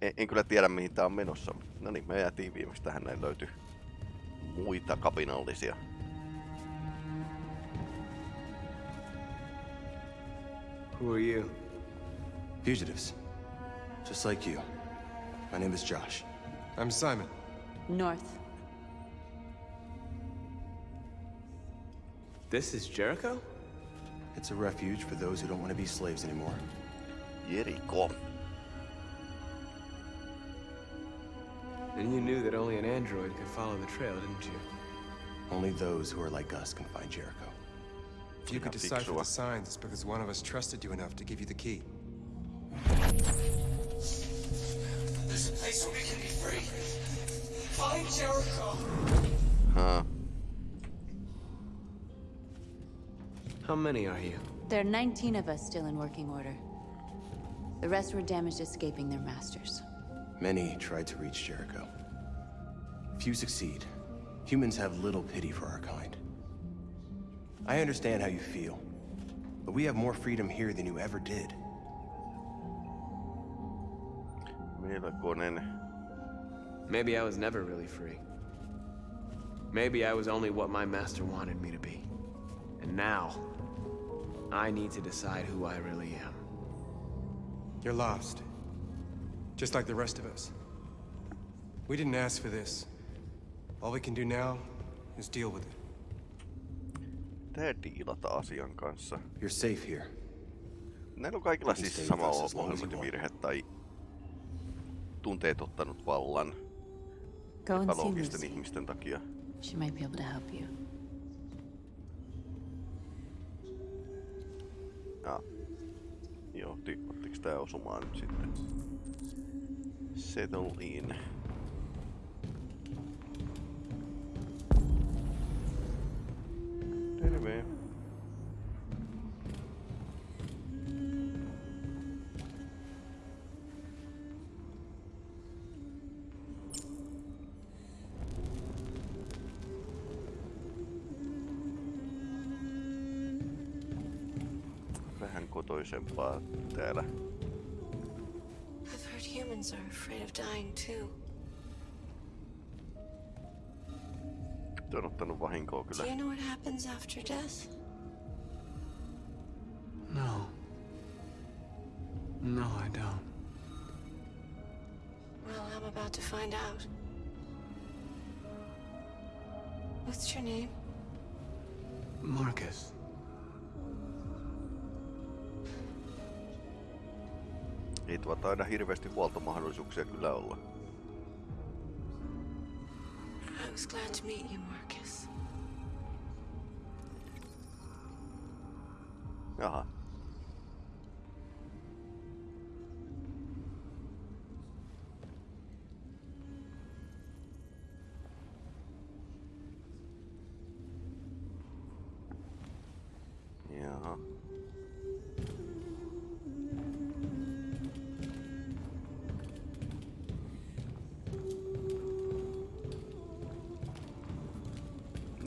En, en kyllä tiedä mihin tää on menossa. No niin, me jäätiin viimeksi tähän näin löytyi muita kapinallisia. Who are you? Fugitives. Just like you. My name is Josh. I'm Simon. North. This is Jericho? It's a refuge for those who don't want to be slaves anymore. Jeriko. And you knew that only an android could follow the trail, didn't you? Only those who are like us can find Jericho. If you could decipher fiksua. the signs, it's because one of us trusted you enough to give you the key. There's a place where we can be free. Find Jericho. Huh. How many are you? There are 19 of us still in working order. The rest were damaged escaping their masters. Many tried to reach Jericho. Few succeed. Humans have little pity for our kind. I understand how you feel, but we have more freedom here than you ever did. Maybe I was never really free. Maybe I was only what my master wanted me to be. And now, I need to decide who I really am. You're lost. Just like the rest of us. We didn't ask for this. All we can do now is deal with it. Tää diilata asian kanssa. You're safe here. Näillä on kaikilla Stay siis with sama us as long you ohjelmointivirhe tai tunteet ottanut vallan Go and see epäloogisten ihmisten takia. She might be able to help you. Ja. Joo, ty- ottiks tää osumaan nyt sitten? Settle in. Terve. Vähän kotoisempaa täällä. I've heard humans are afraid of dying too. Nyt on ottanut vahinkoa Do you know what happens after death? Hirveästi huoltomahdollisuuksia kyllä olla. I was glad to meet you, Marcus.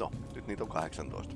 No, nyt niitä on 18.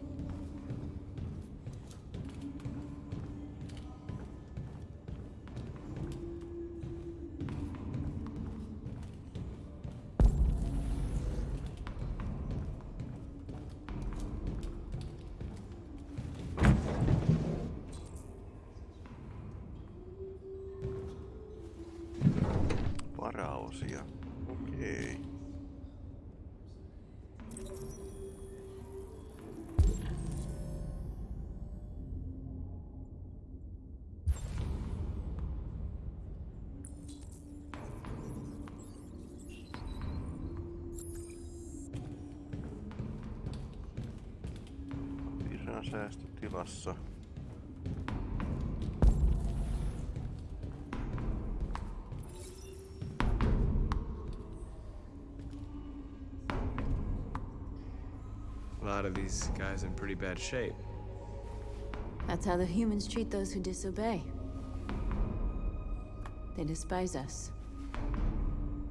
Guys in pretty bad shape. That's how the humans treat those who disobey. They despise us.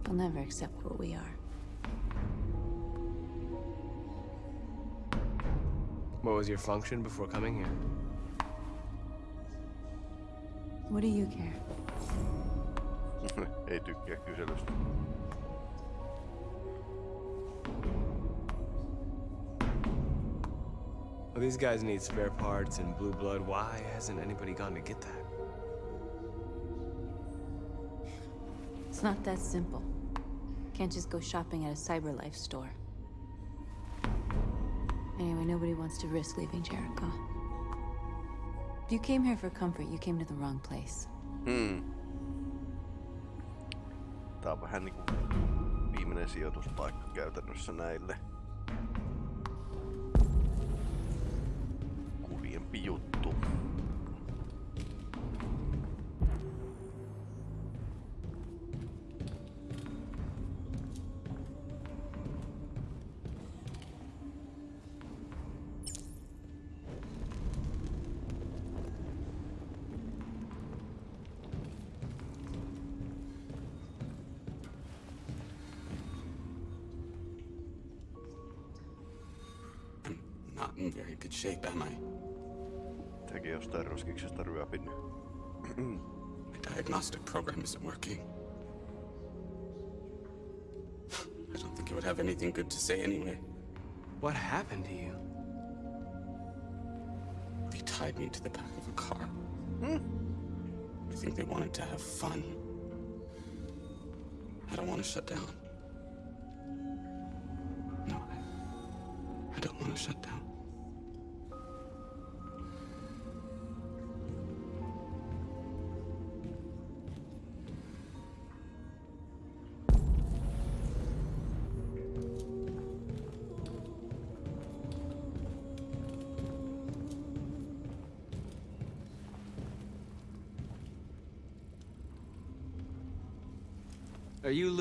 They'll never accept what we are. What was your function before coming here? What do you care? Ei tykkää kyselystä. Well, these guys need spare parts and blue blood. Why hasn't anybody gone to get that? It's not that simple. Can't just go shopping at a CyberLife store. Anyway, nobody wants to risk leaving Jericho. If you came here for comfort, you came to the wrong place. Hmm. Tää on vähän niinku viimeinen sijoituspaikka käytännössä näille. In very good shape, am I? Sekin jostain roskiksesta ryöpinnyt. My diagnostic program isn't working. I don't think it would have anything good to say anyway. What happened to you? They tied me to the back of a car. Hmm? I think they wanted to have fun. I don't want to shut down. No, I, I don't want to shut down.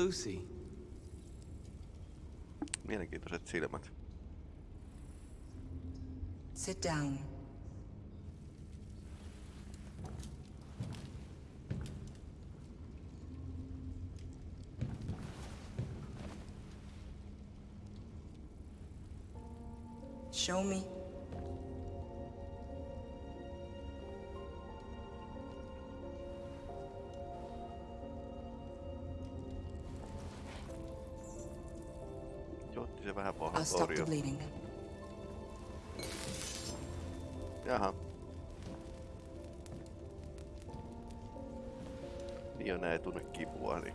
Lucy? Mielenkiintoiset silmät. Sit down. Show me. Paha stop the bleeding. Jaha. Niin näin tunne kipua, niin...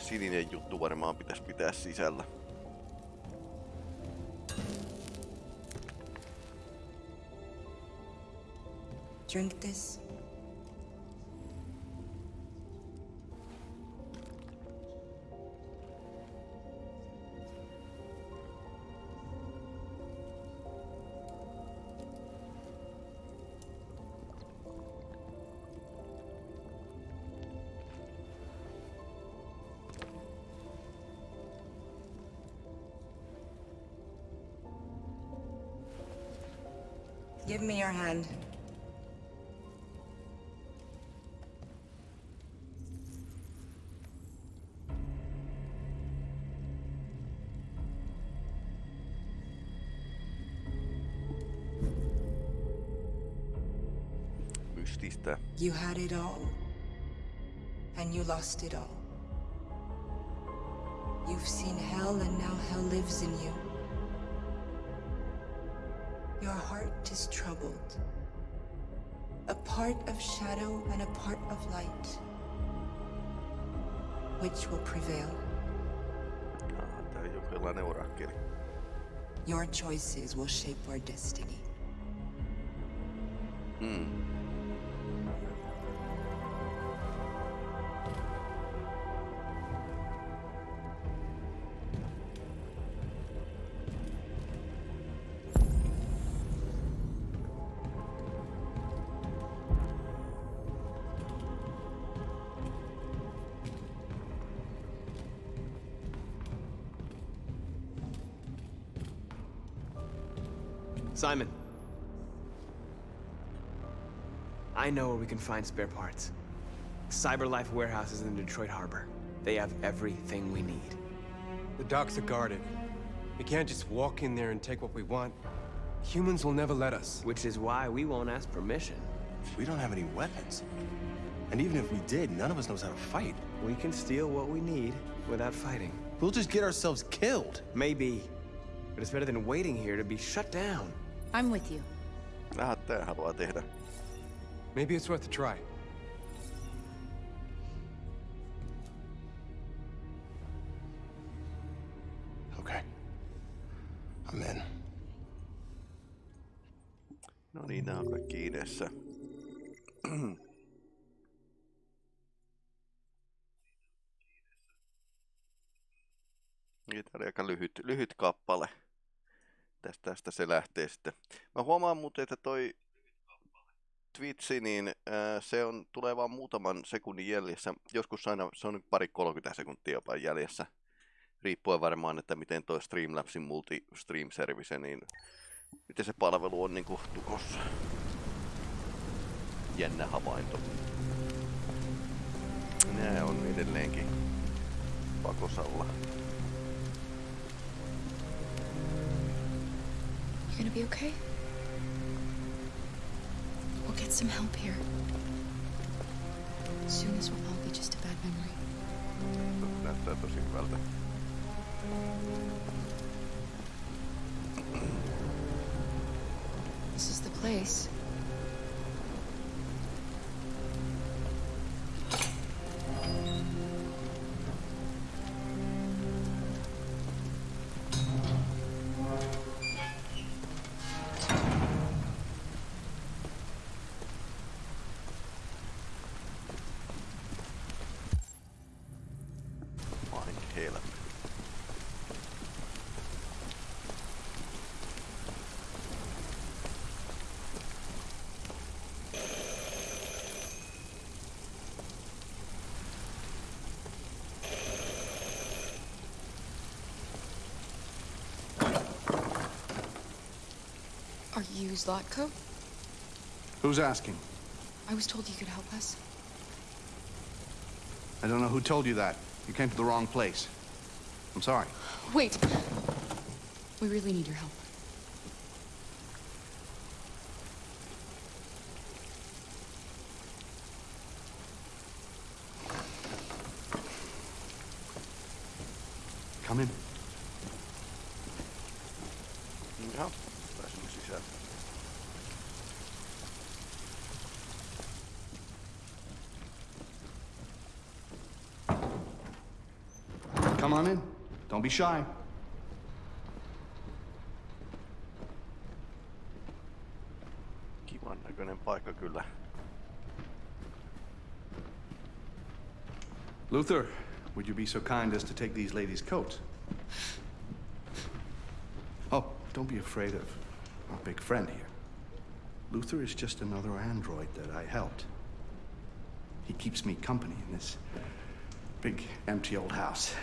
Sininen juttu varmaan pitäisi pitää sisällä. Drink this. Give me your hand. You had it all. And you lost it all. You've seen hell, and now hell lives in you. Heart is troubled. A part of shadow and a part of light. Which will prevail? Your choices will shape our destiny. Hmm. Simon. I know where we can find spare parts. CyberLife warehouses in Detroit Harbor. They have everything we need. The docks are guarded. We can't just walk in there and take what we want. Humans will never let us. Which is why we won't ask permission. We don't have any weapons. And even if we did, none of us knows how to fight. We can steal what we need without fighting. We'll just get ourselves killed. Maybe. But it's better than waiting here to be shut down. I'm with you. Nähdään, tää haluaa tehdä. Maybe it's worth a try. Okay. I'm in. No niin, nämä on kaikki idessä. Tää oli aika lyhyt, lyhyt kappale. Tästä, tästä se lähtee sitten. Mä huomaan muuten, että toi Twitchi, niin ää, se on, tulee vaan muutaman sekunnin jäljessä. Joskus aina se on pari 30 sekuntia jopa jäljessä. Riippuen varmaan, että miten toi Streamlabsin multi-stream service, niin miten se palvelu on niin tukossa. Jännä havainto. Nää on edelleenkin pakosalla. You gonna be okay? We'll get some help here. Soon this will all be just a bad memory. Näyttää tosi hyvältä. This is the place. Vain helmi. Are you Zlatko? Who's asking? I was told you could help us. I don't know who told you that. You came to the wrong place. I'm sorry. Wait! We really need your help. Come in. Jaha, pääsimme sisään. Come on in. Don't be shy. Kivan näköinen paikka kyllä. Luther, would you be so kind as to take these ladies' coats? Oh, don't be afraid of our big friend here. Luther is just another android that I helped. He keeps me company in this big, empty old house.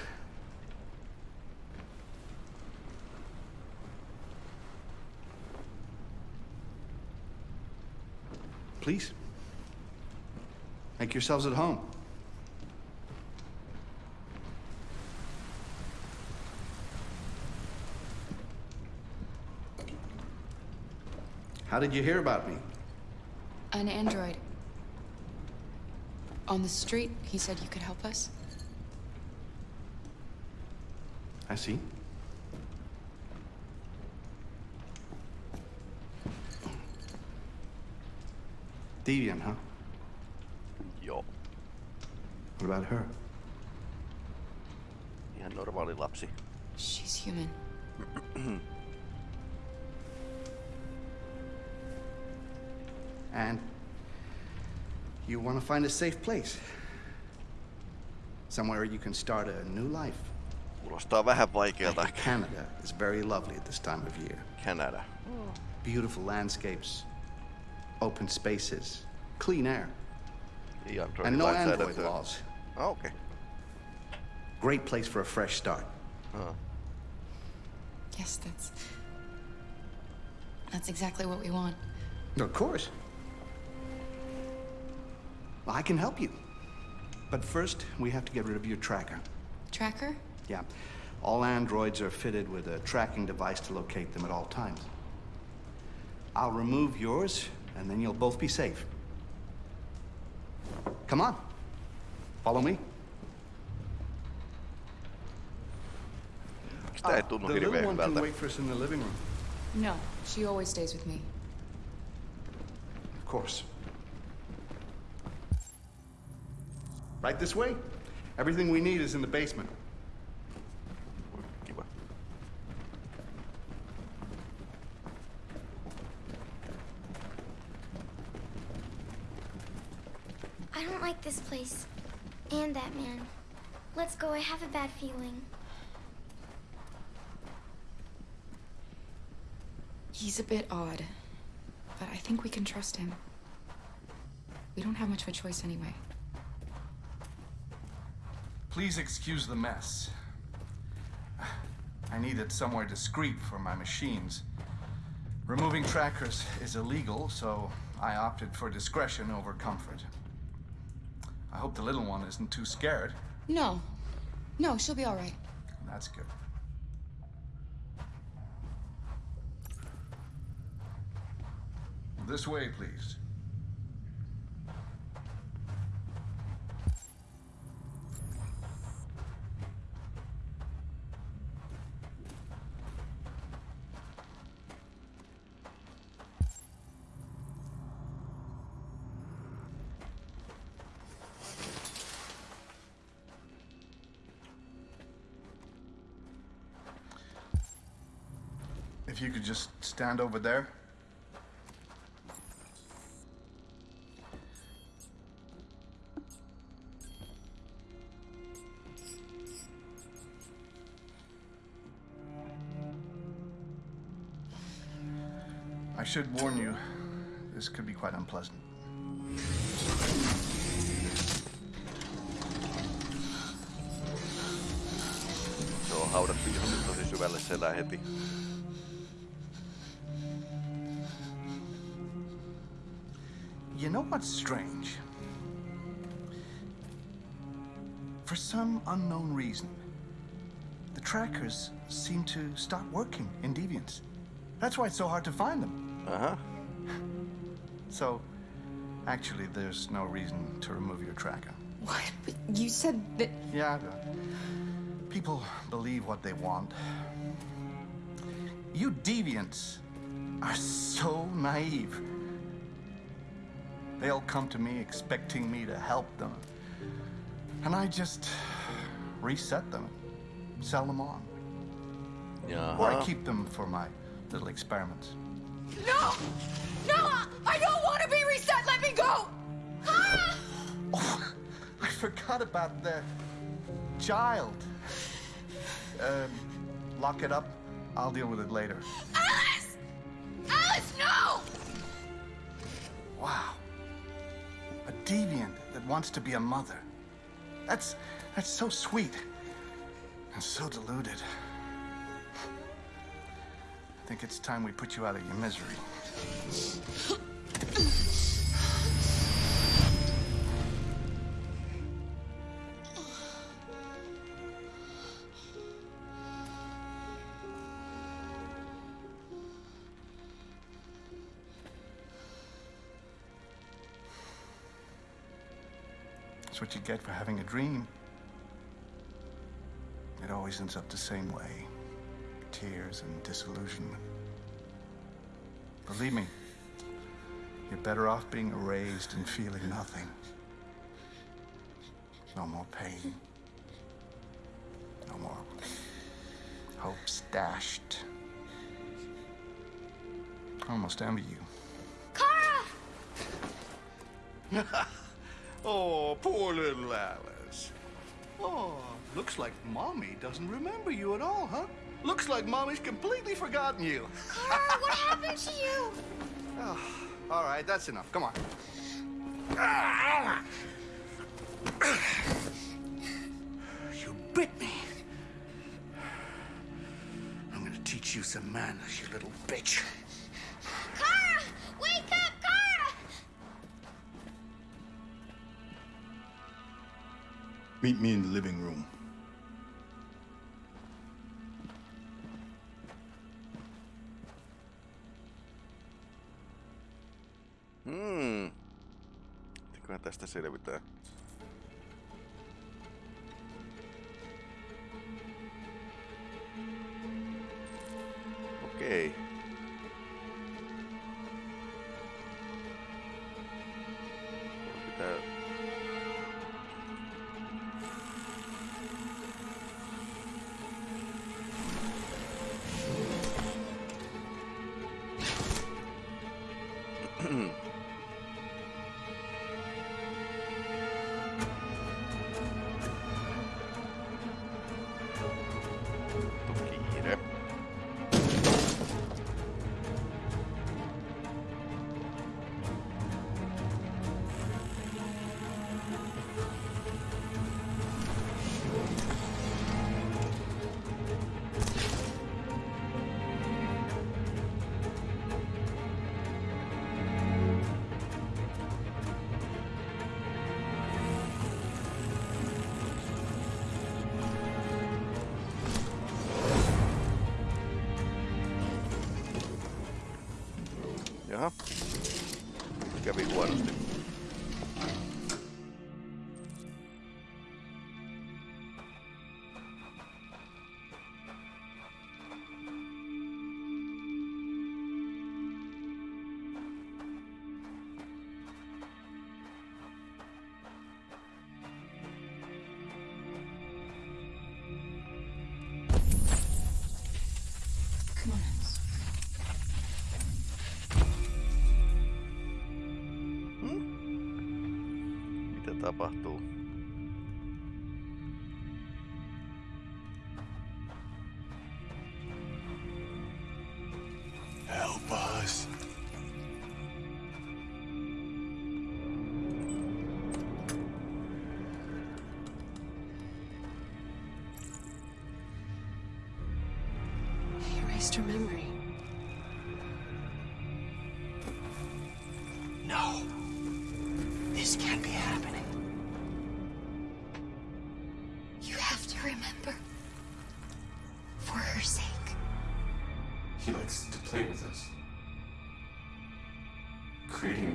Please, make yourselves at home. How did you hear about me? An android. On the street, he said you could help us. I see. Deviant, huh? Joo, What about her? ihan normaali lapsi. She's human. And you want to find a safe place. Somewhere you can start a new life. Kuulostaa vähän vaikealta. Like Canada is very lovely at this time of year. Canada. Oh. Beautiful landscapes, open spaces, clean air, Ei Androidin and no android lainsäädäntöä. laws. Okei. Okay. Great place for a fresh start. Ah. Yes, that's. That's exactly what we want. Of course. Well, I can help you. But first, we have to get rid of your tracker. Tracker? Yeah. All androids are fitted with a tracking device to locate them at all times. I'll remove yours, and then you'll both be safe. Come on. Follow me. Sitä ei uh, tunnu the little one can wait for us in the living room. No, she always stays with me. Of course. Right this way? Everything we need is in the basement. I don't like this place. And that man. Let's go, I have a bad feeling. He's a bit odd, but I think we can trust him. We don't have much of a choice anyway. Please excuse the mess. I needed somewhere discreet for my machines. Removing trackers is illegal, so I opted for discretion over comfort. I hope the little one isn't too scared. No. No, she'll be all right. That's good. This way, please. If you could just stand over there. I should warn you, this could be quite unpleasant. Se on haudattu johonkin tosi syvälle selää heti. You what's strange? For some unknown reason, the trackers seem to stop working in Deviants. That's why it's so hard to find them. Uh-huh. So, actually, there's no reason to remove your tracker. What? But you said that. Yeah, People believe what they want. You deviants are so naive. They all come to me expecting me to help them. And I just reset them, sell them on. Or I keep them for my little experiments. No! No! I don't want to be reset! Let me go! Ah! I forgot about the child. Um, lock it up. I'll deal with it later. Alice! Deviant that wants to be a mother. That's that's so sweet. And so deluded. I think it's time we put you out of your misery. What you get for having a dream. It always ends up the same way tears and disillusionment. Believe me, you're better off being erased and feeling nothing. No more pain. No more hopes dashed. I almost envy you. Kara! oh, poor little Alice. Oh, looks like Mommy doesn't remember you at all, huh? Looks like Mommy's completely forgotten you. Kara, what happened to you? Oh, all right, that's enough. Come on. You bit me. I'm gonna teach you some manners, you little bitch. Meet me in the living room. Hmm. Mitenköhän tästä selvitään? apartou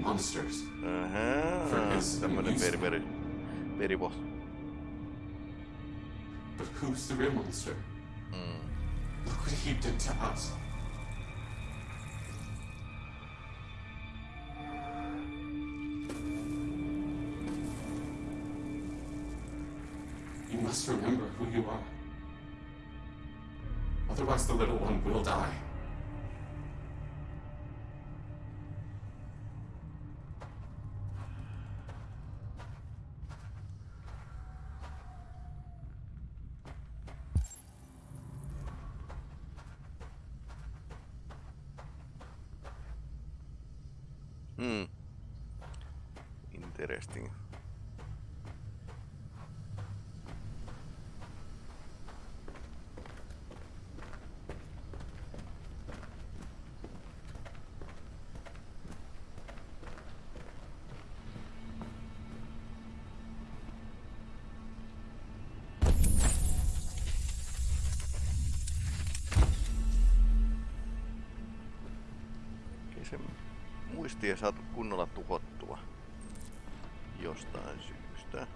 monsters. For his tämmönen amusement. veri, veri, verivos. But who's the real monster? Look what he did to us. You must remember who you are. Otherwise, the little one will die. Ei saatu kunnolla tuhottua jostain syystä.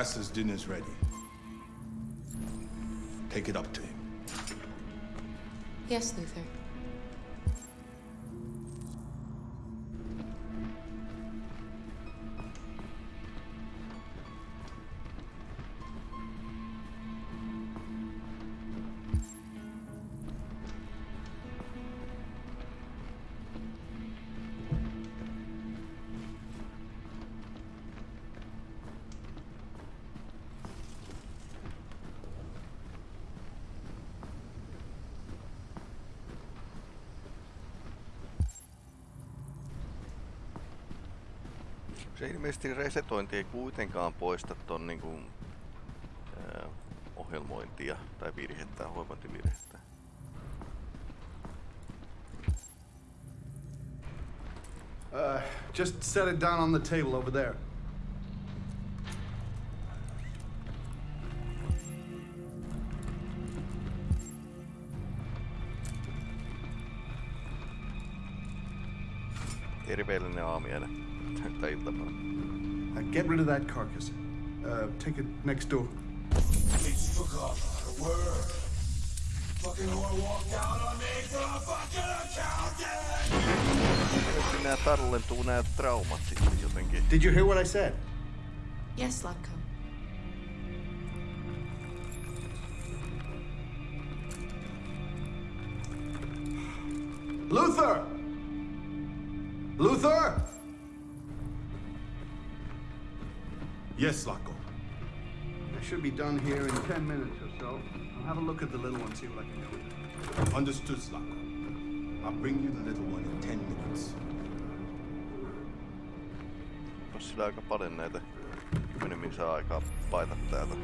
Master's dinner's ready. Take it up to him. Yes, Luther. Se ilmeisesti resetointi ei kuitenkaan poista ton niinku, ohjelmointia tai virhettä, ohjelmointivirhettä. Uh, just set it down on the table over there. Terveellinen aamiainen. Tai iltapäivä. Uh, get rid of that carcass. Uh, take it next door. Bitch forgot how to work. Fucking whore walked out on me for a fucking accountant! Ilmeisesti tallentuu nää traumat sitten jotenkin. Did you hear what I said? Yes, Zlatko. Luther! Luther! Yes, Zlatko. I should be done here in 10 minutes or so. I'll have a look at the little one, see what I can do with it. Understood, Zlatko. I'll bring you the little one in ten minutes. Onpas sillä aika paljon näitä 10 minsaa aikaa paita täältä.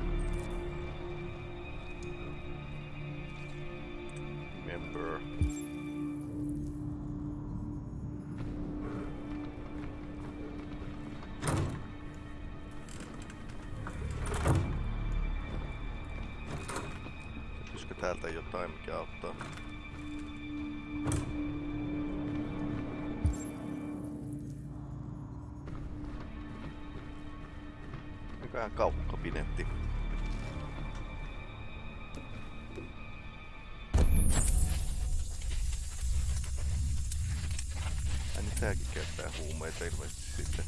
pitääkin käyttää huumeita ilmeisesti sitten.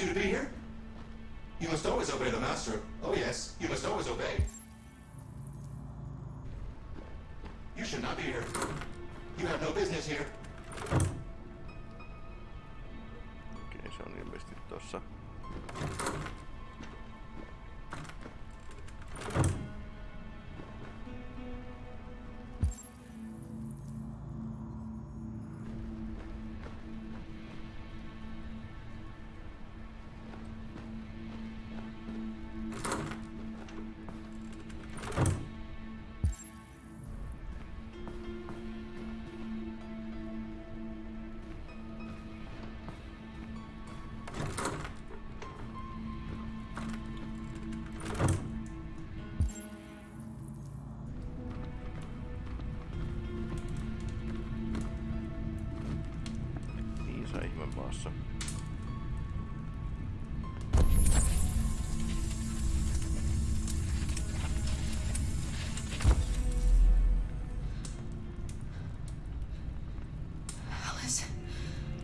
You to be here? You must always obey the Master. Oh yes, you must always obey. You should not be here. You have no business here. Okei, se on ilmeisesti tossa.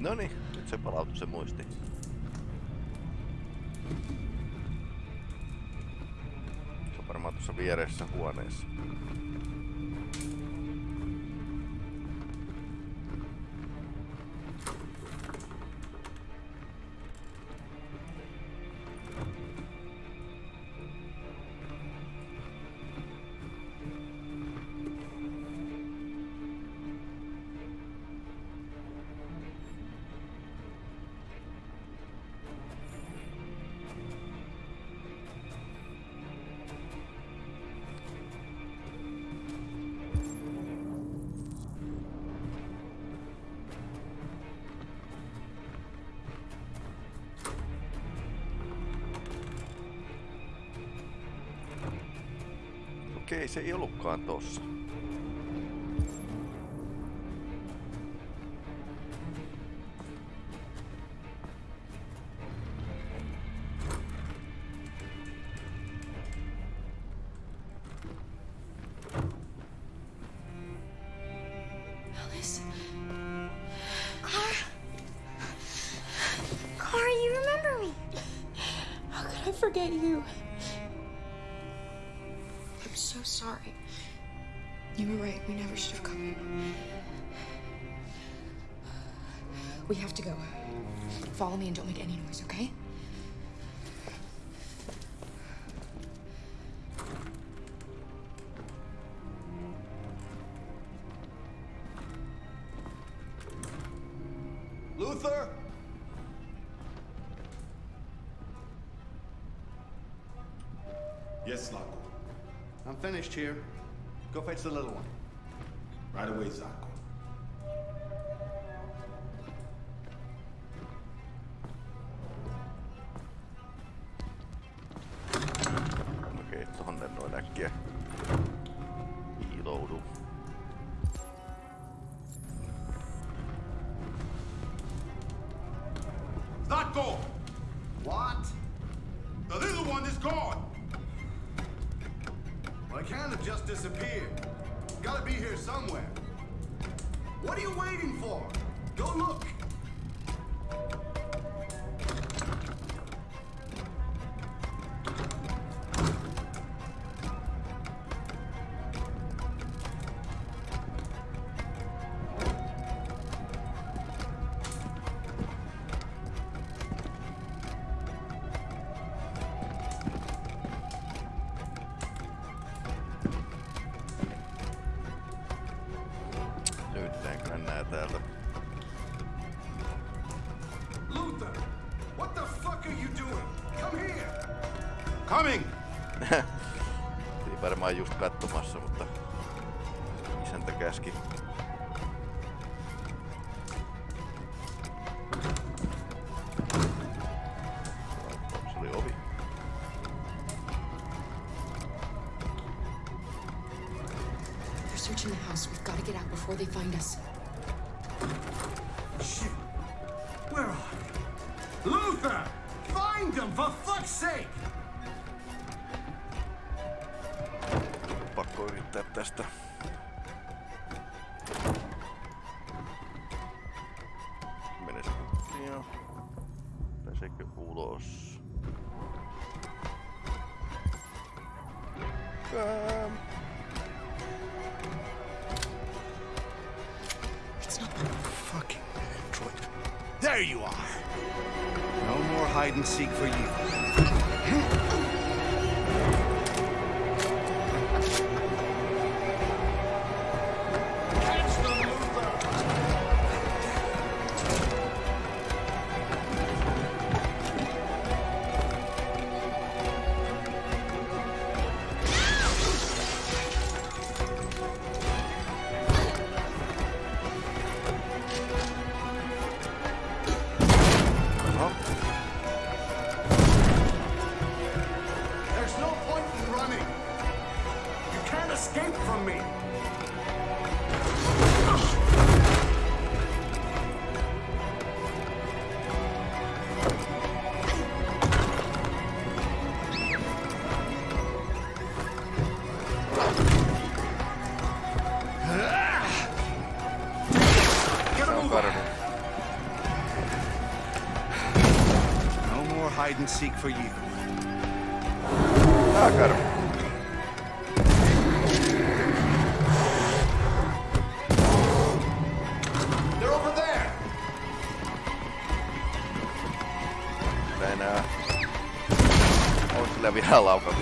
Noni, nyt se palautui se muisti. Se on varmaan tuossa vieressä huoneessa. Se ei ollutkaan tossa. Alice. Clara. Sorry. You were right. We never should have come. here. We have to go. Follow me and don't make any noise, okay? Go fetch the little one. Right away, Zlatko. Go look. Ei varmaan just katsomassa, ulos? Come. Um. It's not fucking android. There you are! No more hide and seek for you. Hide and seek for you. Tää karhu. They're over there. Tää enää... On sillä vielä laukauksia siellä. Tää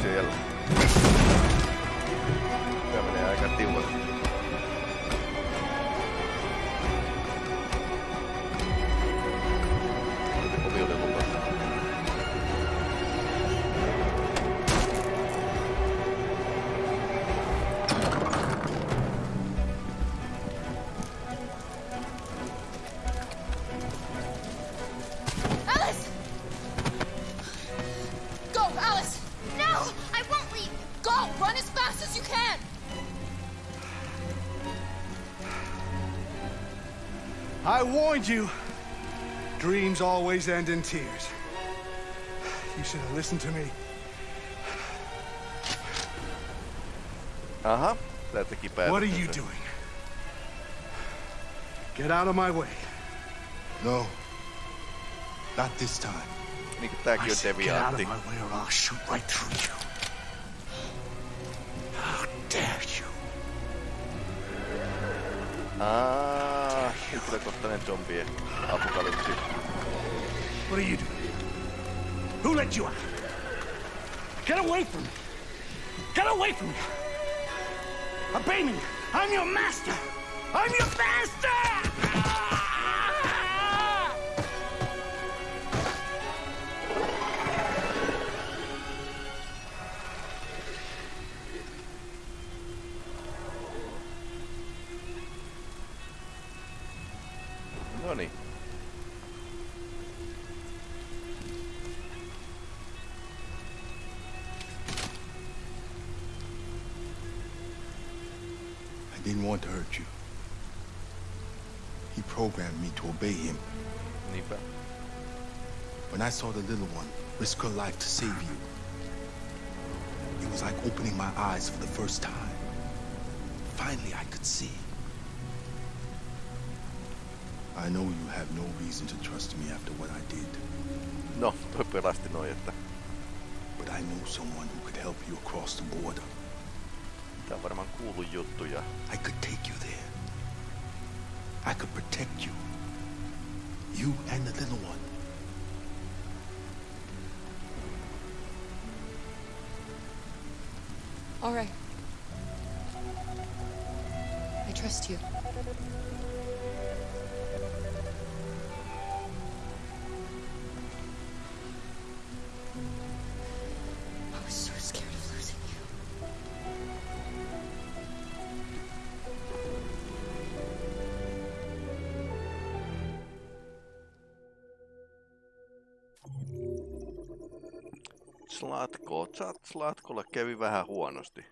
I you. Dreams always end in tears. You should have listened to me. Aha, tää teki What are you doing? Get out of my way. No. Not this time. Niinku tääkin I said get out of my way or I'll shoot right through you. How dare you? Aa, henkilökohtainen zombie apokalypsi. What are you doing? Who let you out? Get away from me! Get away from me! Obey me! I'm your master! I'm your master! Obey him. Niinpä. When I saw the little one risk her life to save you, it was like opening my eyes for the first time. Finally, I could see. I know you have no reason to trust me after what I did, No, pelasti noin, että but I know someone who could help you across the border. tää on varmaan kuulu juttu ja I could take you there. I could protect you. You and the little one. All right. I trust you. Latko, saat Latkolle kävi vähän huonosti.